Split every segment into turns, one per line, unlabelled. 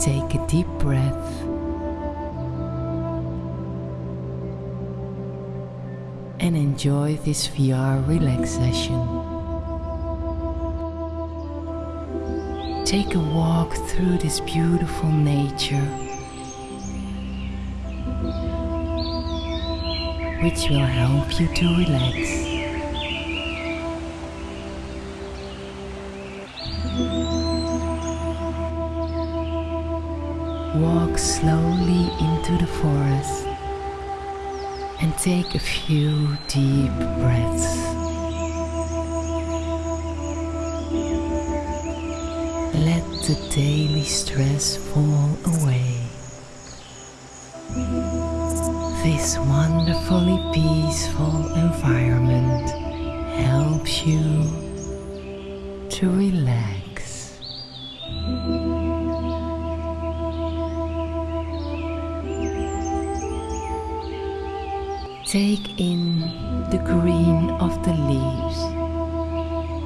Take a deep breath. And enjoy this VR relaxation. Take a walk through this beautiful nature, which will help you to relax. Walk slowly into the forest and take a few deep breaths. Let the daily stress fall away. This wonderfully peaceful environment helps you to relax. Take in the green of the leaves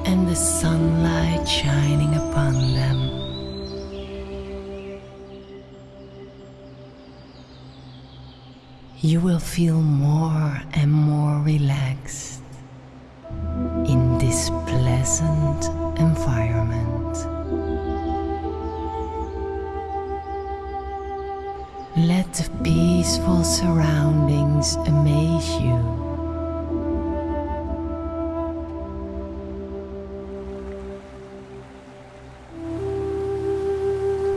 and the sunlight shining upon them. You will feel more and more relaxed in this pleasant environment. Let the peaceful surroundings amaze you.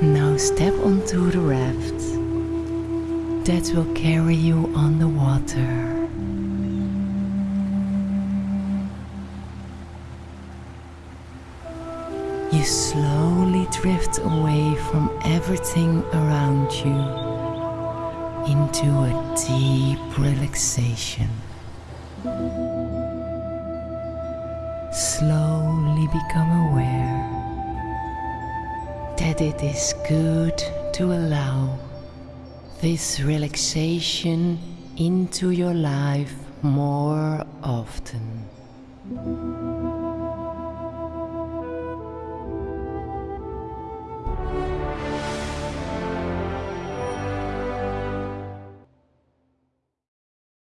Now step onto the raft that will carry you on the water. You slowly drift away from everything around you into a deep relaxation. Slowly become aware that it is good to allow this relaxation into your life more often.